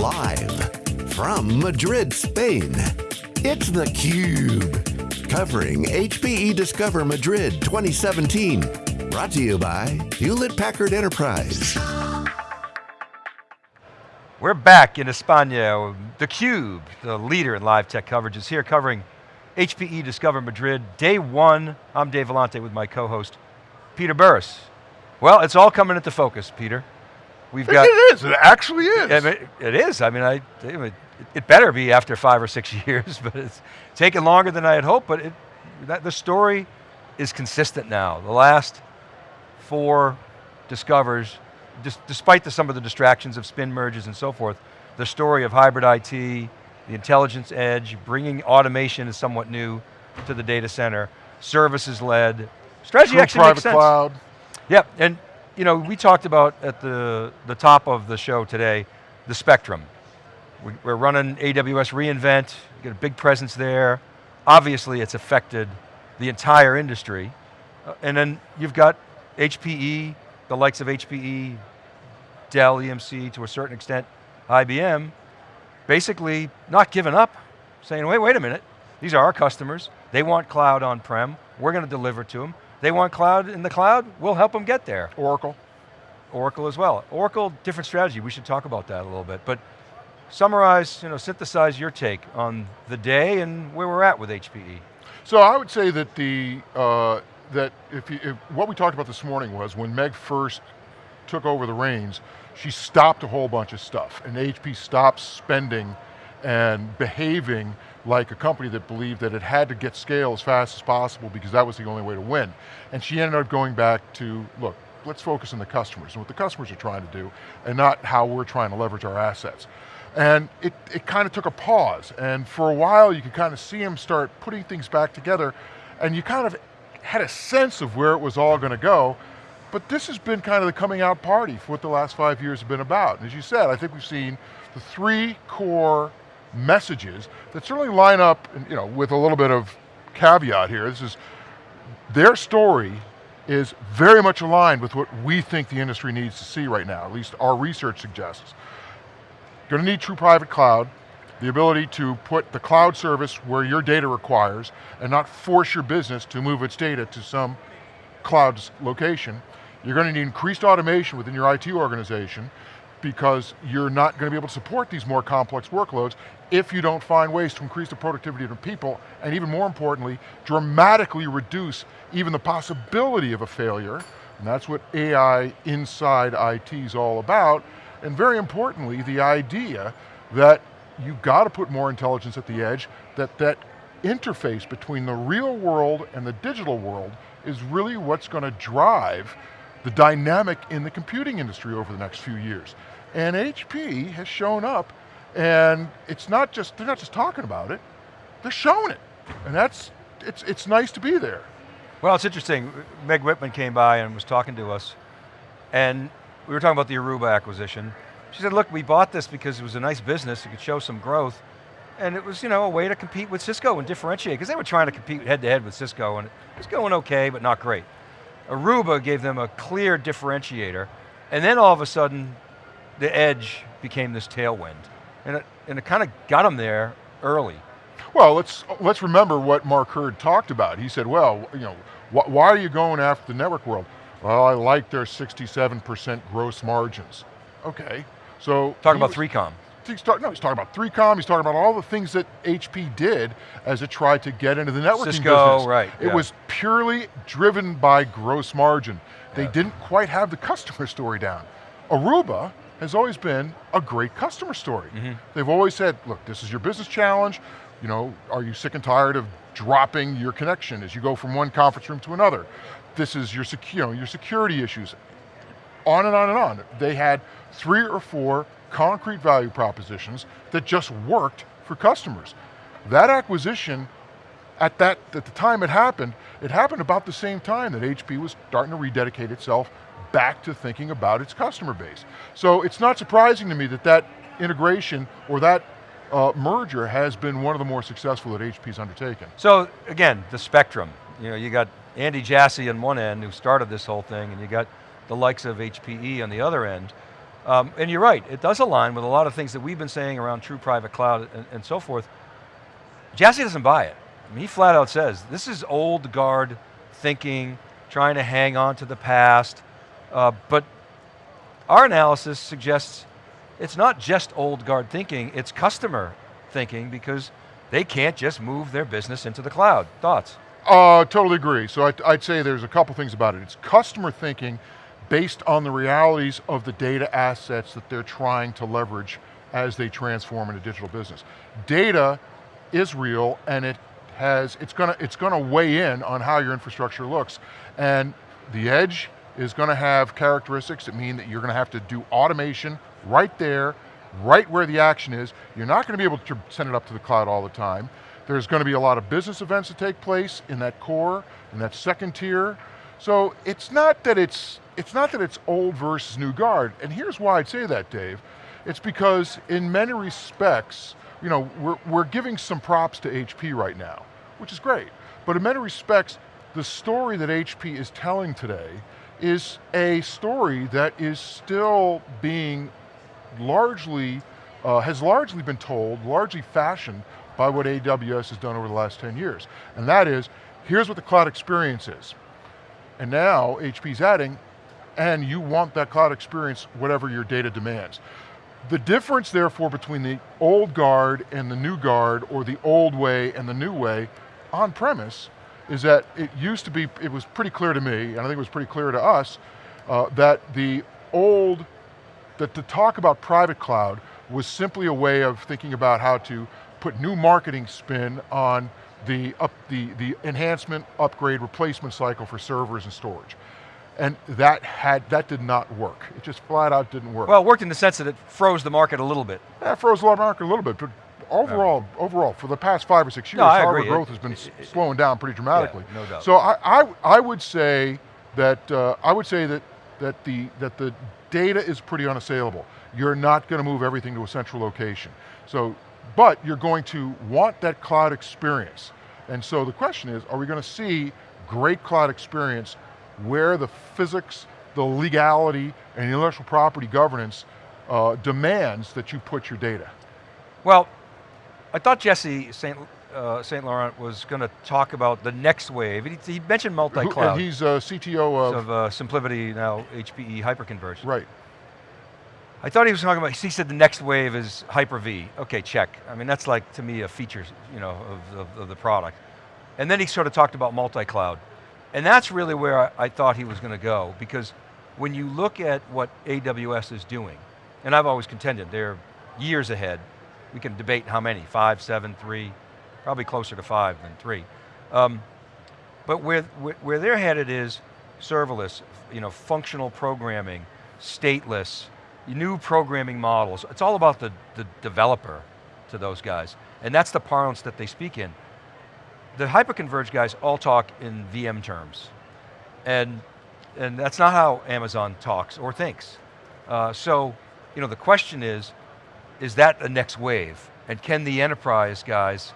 Live from Madrid, Spain, it's theCUBE. Covering HPE Discover Madrid 2017. Brought to you by Hewlett Packard Enterprise. We're back in España. theCUBE, the leader in live tech coverage, is here covering HPE Discover Madrid, day one. I'm Dave Vellante with my co-host, Peter Burris. Well, it's all coming into focus, Peter. We've got- It is, it actually is. It, it is, I mean, I, it better be after five or six years, but it's taken longer than I had hoped, but it, that, the story is consistent now. The last four discovers, despite the, some of the distractions of spin merges and so forth, the story of hybrid IT, the intelligence edge, bringing automation is somewhat new to the data center, services led, strategy True actually private makes sense. cloud. Yep, and you know, we talked about at the, the top of the show today, the spectrum. We, are running AWS reInvent, get a big presence there. Obviously it's affected the entire industry. Uh, and then you've got HPE, the likes of HPE, Dell, EMC, to a certain extent, IBM, basically not giving up, saying, wait, wait a minute, these are our customers, they want cloud on-prem, we're going to deliver to them, they want cloud in the cloud, we'll help them get there. Oracle. Oracle as well. Oracle, different strategy, we should talk about that a little bit. But summarize, you know, synthesize your take on the day and where we're at with HPE. So I would say that the, uh, that if, you, if what we talked about this morning was when Meg first took over the reins, she stopped a whole bunch of stuff and HP stopped spending and behaving like a company that believed that it had to get scale as fast as possible because that was the only way to win. And she ended up going back to, look, let's focus on the customers and what the customers are trying to do and not how we're trying to leverage our assets. And it, it kind of took a pause and for a while you could kind of see him start putting things back together and you kind of had a sense of where it was all going to go, but this has been kind of the coming out party for what the last five years have been about. And as you said, I think we've seen the three core messages that certainly line up you know, with a little bit of caveat here. This is, their story is very much aligned with what we think the industry needs to see right now, at least our research suggests. Going to need true private cloud, the ability to put the cloud service where your data requires and not force your business to move its data to some cloud location. You're going to need increased automation within your IT organization because you're not going to be able to support these more complex workloads if you don't find ways to increase the productivity of the people, and even more importantly, dramatically reduce even the possibility of a failure, and that's what AI inside IT is all about, and very importantly, the idea that you've got to put more intelligence at the edge, that that interface between the real world and the digital world is really what's going to drive the dynamic in the computing industry over the next few years. And HP has shown up and it's not just, they're not just talking about it, they're showing it. And that's, it's, it's nice to be there. Well, it's interesting. Meg Whitman came by and was talking to us and we were talking about the Aruba acquisition. She said, look, we bought this because it was a nice business, it could show some growth, and it was you know, a way to compete with Cisco and differentiate, because they were trying to compete head to head with Cisco, and it was going okay, but not great. Aruba gave them a clear differentiator, and then all of a sudden, the edge became this tailwind. And it, and it kind of got them there early. Well, let's, let's remember what Mark Hurd talked about. He said, well, you know, wh why are you going after the network world? Well, I like their 67% gross margins. Okay, so- Talking about 3Com. He's talk, no, he's talking about 3Com, he's talking about all the things that HP did as it tried to get into the networking Cisco, business. right. It yeah. was purely driven by gross margin. They yeah. didn't quite have the customer story down. Aruba has always been a great customer story. Mm -hmm. They've always said, look, this is your business challenge, you know, are you sick and tired of dropping your connection as you go from one conference room to another? This is your, you know, your security issues. On and on and on. They had three or four concrete value propositions that just worked for customers. That acquisition, at, that, at the time it happened, it happened about the same time that HP was starting to rededicate itself back to thinking about its customer base. So it's not surprising to me that that integration or that uh, merger has been one of the more successful that HP's undertaken. So again, the spectrum. You know, you got Andy Jassy on one end who started this whole thing and you got the likes of HPE on the other end. Um, and you're right, it does align with a lot of things that we've been saying around true private cloud and, and so forth. Jassy doesn't buy it. I mean, he flat out says, this is old guard thinking, trying to hang on to the past, uh, but our analysis suggests it's not just old guard thinking, it's customer thinking because they can't just move their business into the cloud. Thoughts? Uh, totally agree. So I'd, I'd say there's a couple things about it. It's customer thinking based on the realities of the data assets that they're trying to leverage as they transform into digital business. Data is real and it has, it's going to, it's going to weigh in on how your infrastructure looks. And the edge is going to have characteristics that mean that you're going to have to do automation right there, right where the action is. You're not going to be able to send it up to the cloud all the time. There's going to be a lot of business events that take place in that core, in that second tier. So it's not that it's it's not that it's old versus new guard, and here's why I'd say that, Dave. It's because in many respects, you know, we're, we're giving some props to HP right now, which is great. But in many respects, the story that HP is telling today is a story that is still being largely, uh, has largely been told, largely fashioned by what AWS has done over the last 10 years. And that is, here's what the cloud experience is. And now HP's adding, and you want that cloud experience whatever your data demands. The difference therefore between the old guard and the new guard or the old way and the new way on premise is that it used to be, it was pretty clear to me, and I think it was pretty clear to us, uh, that the old, that to talk about private cloud was simply a way of thinking about how to put new marketing spin on the, up, the, the enhancement, upgrade, replacement cycle for servers and storage. And that had that did not work. It just flat out didn't work. Well, it worked in the sense that it froze the market a little bit. Yeah, it froze the market a little bit, but overall, overall, for the past five or six years, No, hardware growth It- has been it- it- slowing down pretty dramatically. no doubt. So I, I, I would say that uh, I would say that that the that the data is pretty unassailable. You're not going to move everything to a central location. So, but you're going to want that cloud experience. And so the question is, are we going to see great cloud experience where the physics, the legality, and intellectual property governance uh, demands that you put your data? Well, I thought Jesse St. Uh, St. Laurent was going to talk about the next wave. He, he mentioned multi-cloud And he's uh, CTO of, of uh, SimpliVity now HPE hyperconverged. right. I thought he was talking about, he said the next wave is Hyper-V. Okay, check. I mean, that's like, to me, a feature you know, of, of, of the product. And then he sort of talked about multi-cloud. And that's really where I, I thought he was going to go, because when you look at what AWS is doing, and I've always contended, they're years ahead. We can debate how many, five, seven, three, probably closer to five than three. Um, but where, where, they're headed is serverless, you know, functional programming, stateless, new programming models. It's all about the, the developer to those guys. And that's the parlance that they speak in. The hyperconverged guys all talk in VM terms. And, and that's not how Amazon talks or thinks. Uh, so, you know, the question is, is that the next wave? And can the enterprise guys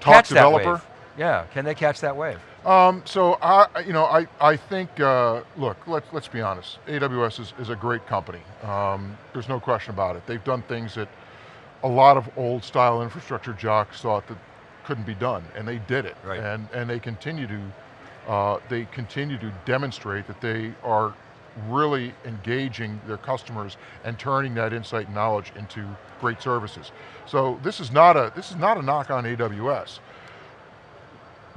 Talk catch developer. that wave? Yeah, can they catch that wave? Um, so I, you know, I, I think, uh, look, let's, let's be honest. AWS is, is a great company. Um, there's no question about it. They've done things that a lot of old style infrastructure jocks thought that couldn't be done, and they did it. Right. And, and they continue to, uh, they continue to demonstrate that they are really engaging their customers and turning that insight and knowledge into great services. So this is not a, this is not a knock on AWS.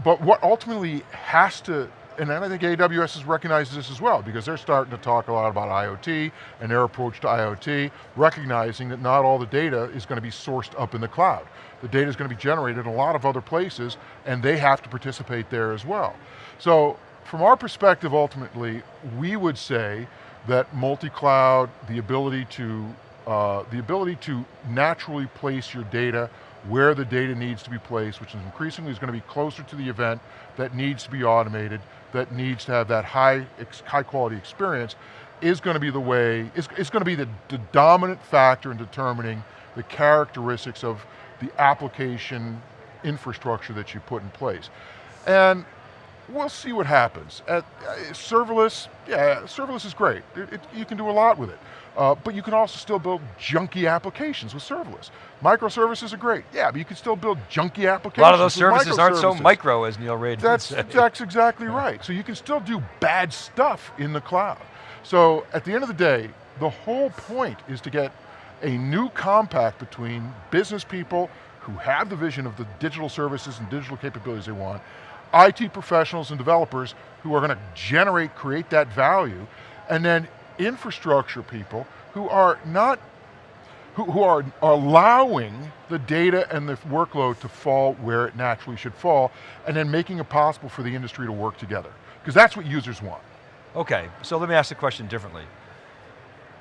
But what ultimately has to, and I think AWS has recognized this as well, because they're starting to talk a lot about IoT and their approach to IoT, recognizing that not all the data is going to be sourced up in the cloud. The data is going to be generated in a lot of other places, and they have to participate there as well. So from our perspective, ultimately, we would say that multi-cloud, the ability to uh, the ability to naturally place your data where the data needs to be placed, which is increasingly is going to be closer to the event, that needs to be automated, that needs to have that high, high quality experience, is going to be the way, it's, is going to be the, the dominant factor in determining the characteristics of the application infrastructure that you put in place. And we'll see what happens. At, uh, serverless, yeah, serverless is great. It- it- you can do a lot with it. Uh, but you can also still build junky applications with serverless. Microservices are great, yeah, but you can still build junky applications A lot of those services aren't so micro as Neil Raden That's, said. that's exactly right. So you can still do bad stuff in the cloud. So at the end of the day, the whole point is to get a new compact between business people who have the vision of the digital services and digital capabilities they want, IT professionals and developers who are going to generate, create that value, and then infrastructure people who are not who, who are allowing the data and the workload to fall where it naturally should fall, and then making it possible for the industry to work together. Because that's what users want. Okay, so let me ask the question differently.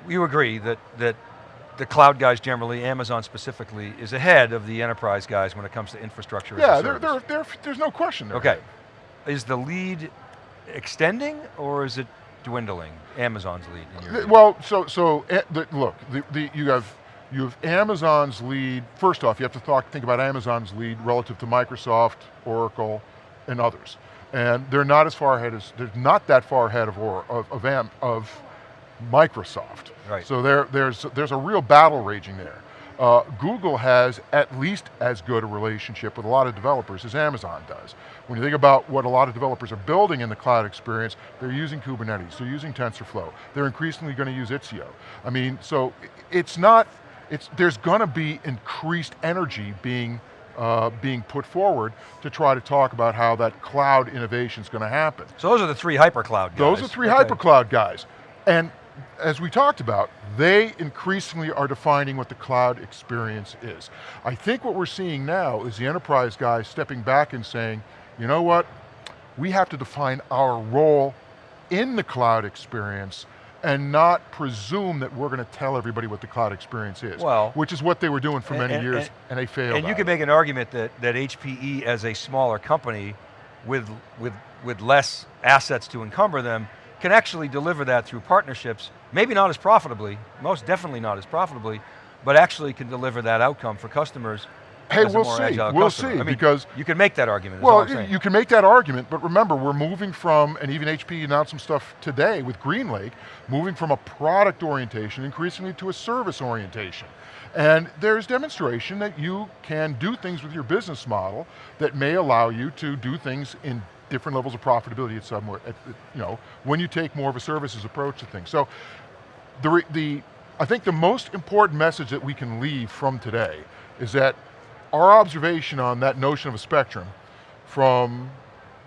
You agree that, that the cloud guys generally, Amazon specifically, is ahead of the enterprise guys when it comes to infrastructure Yeah, there, service. there, there, there's no question there. Okay, is the lead extending or is it dwindling? Amazon's lead in your Well, so so eh, the, look, the, the, you have you have Amazon's lead. First off, you have to talk, think about Amazon's lead relative to Microsoft, Oracle, and others. And they're not as far ahead as they're not that far ahead of or of of, Am, of Microsoft. Right. So there there's there's a real battle raging there. Uh, Google has at least as good a relationship with a lot of developers as Amazon does. When you think about what a lot of developers are building in the cloud experience, they're using Kubernetes, they're using TensorFlow, they're increasingly going to use Istio. I mean, so it's not, it's, there's going to be increased energy being, uh, being put forward to try to talk about how that cloud innovation is going to happen. so those are the three hypercloud guys. Those are three Okay. hypercloud guys. And as we talked about, they increasingly are defining what the cloud experience is. I think what we're seeing now is the enterprise guys stepping back and saying, you know what, we have to define our role in the cloud experience and not presume that we're going to tell everybody what the cloud experience is. Well- which is what they were doing for And- many and- years, and- and, they failed. And you can make an argument that, that HPE as a smaller company with, with, with less assets to encumber them can actually deliver that through partnerships, maybe not as profitably, most definitely not as profitably, but actually can deliver that outcome for customers Hey, we'll see, we'll customer. see, I mean, because- you can make that argument, Well, you can make that argument, but remember, we're moving from, and even HP announced some stuff today with GreenLake, moving from a product orientation increasingly to a service orientation. And there's demonstration that you can do things with your business model that may allow you to do things in different levels of profitability at somewhere, at, you know, when you take more of a services approach to things. So the, the, I think the most important message that we can leave from today is that our observation on that notion of a spectrum from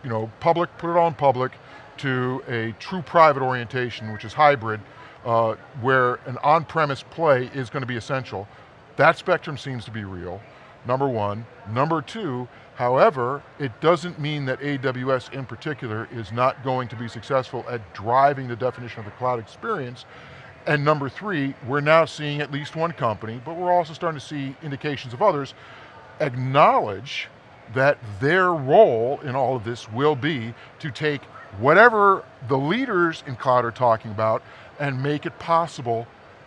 you know, public, put it on public, to a true private orientation, which is hybrid, uh, where an on-premise play is going to be essential. That spectrum seems to be real, number one. Number two, however, it doesn't mean that AWS in particular is not going to be successful at driving the definition of the cloud experience. And number three, we're now seeing at least one company, but we're also starting to see indications of others, acknowledge that their role in all of this will be to take whatever the leaders in cloud are talking about and make it possible,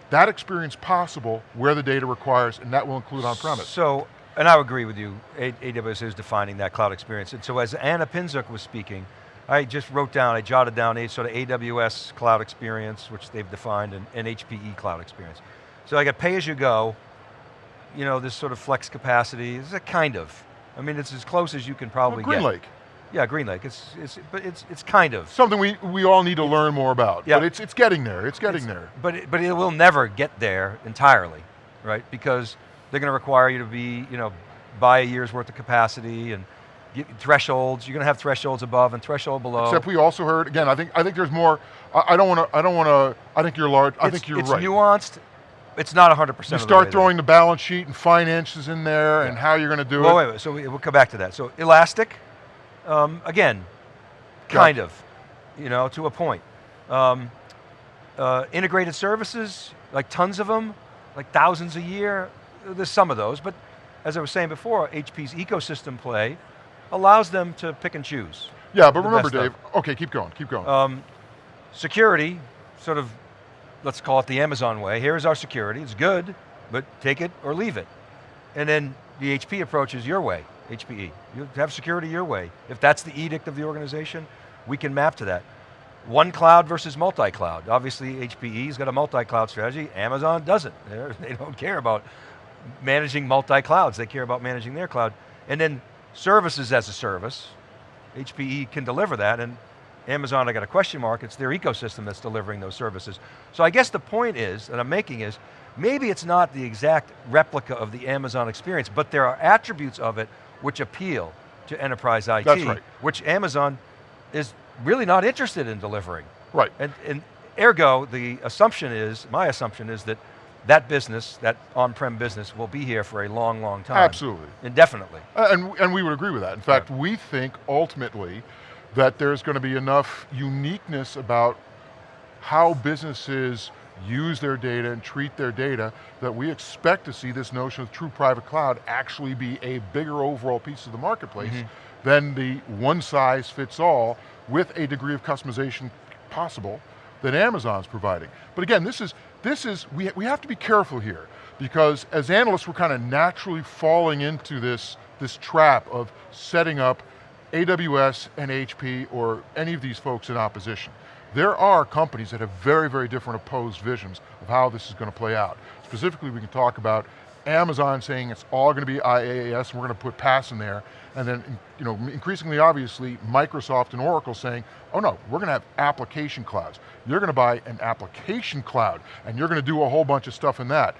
that experience possible where the data requires, and that will include on-premise. So, and I agree with you, AWS is defining that cloud experience. And so as Ana Pinczuk was speaking, I just wrote down, I jotted down a sort of AWS cloud experience, which they've defined, and, and HPE cloud experience. So I got pay as you go, you know, this sort of flex capacity, is a kind of. I mean, it's as close as you can probably Green get. Lake, Yeah, Green Lake, it's, it's, but it's, it's kind of. something we, we all need to learn more about, Yeah. but it's, it's getting there, it's getting there. But it, but it will never get there entirely, right? Because they're going to require you to be, you know, buy a year's worth of capacity and get thresholds. You're going to have thresholds above and threshold below. Except we also heard, again, I think, I think there's more, I, don't want to, I don't want to, I think you're large, I It's- think you're it's right. It's nuanced. It's not 100% You of the start there. throwing the balance sheet and finances in there and how you're going to do Well, it. wait, wait, so we, we'll come back to that. So elastic, um, again, kind of, you know, to a point. Um, uh, integrated services, like tons of them, like thousands a year. There's some of those, but as I was saying before, HP's ecosystem play allows them to pick and choose. Yeah, but remember, Dave. Okay, keep going, keep going. Um, security, sort of, let's call it the Amazon way. Here's our security, it's good, but take it or leave it. And then the HP approach is your way, HPE. You have security your way. If that's the edict of the organization, we can map to that. one cloud versus multi-cloud. Obviously HPE's got a multi-cloud strategy, Amazon doesn't. They're, they don't care about managing multi-clouds, they care about managing their cloud. And then services as a service, HPE can deliver that, and Amazon, I got a question mark, it's their ecosystem that's delivering those services. So I guess the point is, that I'm making is, maybe it's not the exact replica of the Amazon experience, but there are attributes of it which appeal to enterprise IT, That's right. which Amazon is really not interested in delivering. Right. And, and ergo, the assumption is, my assumption is that that business, that on-prem business will be here for a long, long time. Absolutely. Indefinitely. Uh, And, and we would agree with that. In fact, we think ultimately that there's going to be enough uniqueness about how businesses use their data and treat their data that we expect to see this notion of true private cloud actually be a bigger overall piece of the marketplace than the one size fits all with a degree of customization possible that Amazon's providing. But again, this is, this is we, we have to be careful here because as analysts, we're kind of naturally falling into this, this trap of setting up AWS and HP or any of these folks in opposition. There are companies that have very, very different opposed visions of how this is going to play out. Specifically, we can talk about Amazon saying it's all going to be IaaS and we're going to put PaaS in there, and then you know, increasingly obviously, Microsoft and Oracle saying, oh no, we're going to have application clouds. You're going to buy an application cloud, and you're going to do a whole bunch of stuff in that.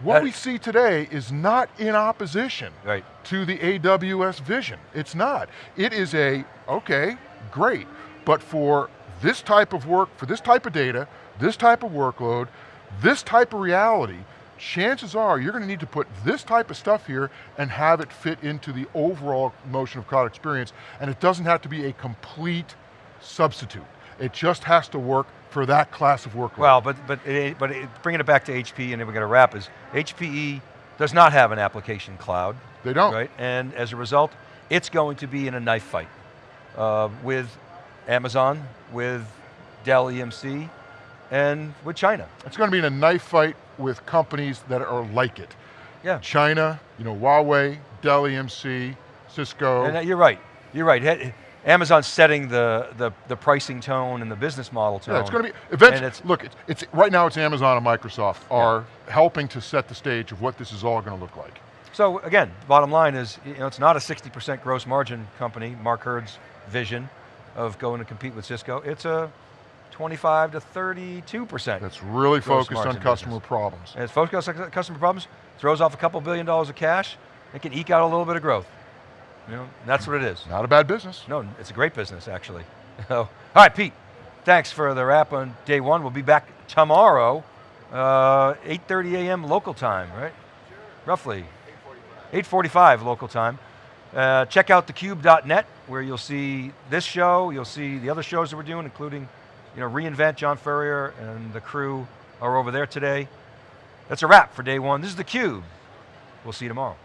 What That- we see today is not in opposition Right. to the AWS vision. It's not. It is a, okay, great, but for this type of work, for this type of data, this type of workload, this type of reality, chances are you're going to need to put this type of stuff here and have it fit into the overall motion of cloud experience, and it doesn't have to be a complete substitute. It just has to work for that class of workload. Well, but but it, but it, bringing it back to HP, and then we're going to wrap. Is HPE does not have an application cloud, they don't. right? And as a result, it's going to be in a knife fight uh, with Amazon, with Dell EMC, and with China. It's going to be in a knife fight with companies that are like it. Yeah. China, you know, Huawei, Dell EMC, Cisco. And uh, you're right. You're right. Amazon's setting the, the the pricing tone and the business model tone. yeah, it's going to be, eventually, it's- look, it's, it's, right now it's Amazon and Microsoft are helping to set the stage of what this is all going to look like. So again, bottom line is, you know, it's not a 60% gross margin company, Mark Hurd's vision of going to compete with Cisco. It's a 25 to 32%. That's really focused on customer problems. And it's focused on customer problems, throws off a couple billion dollars of cash, it can eke out a little bit of growth. You know, that's what it is. Not a bad business. No, it's a great business, actually. All right, Pete, thanks for the wrap on day one. We'll be back tomorrow, uh, 8.30 a.m. local time, right? Roughly. 8.45 local time. Uh, check out thecube.net where you'll see this show, you'll see the other shows that we're doing, including you know, reInvent, John Furrier and the crew are over there today. That's a wrap for day one. This is theCUBE. We'll see you tomorrow.